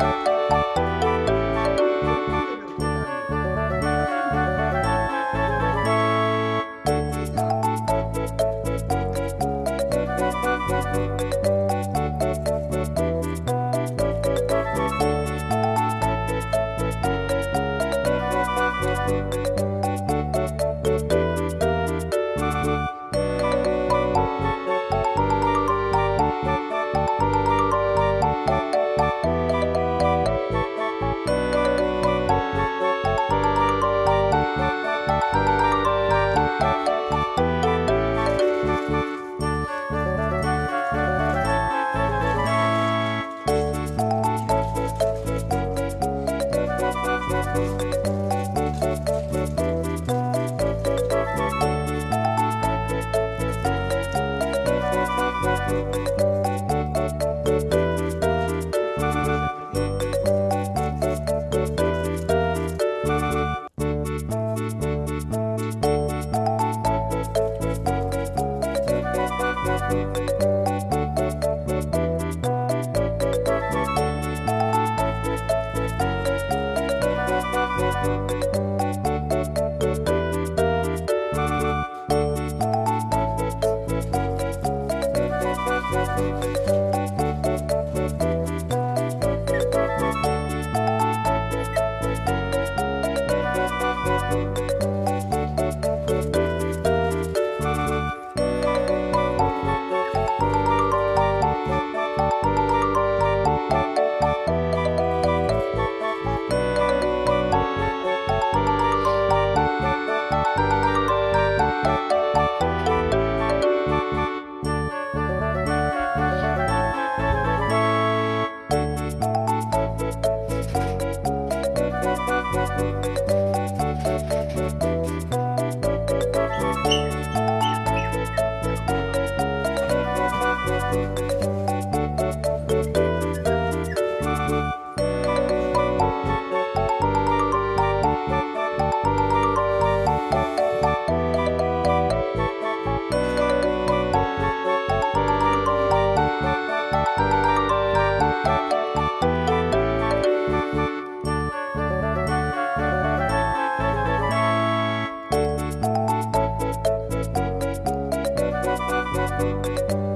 Bye. Bye. Thank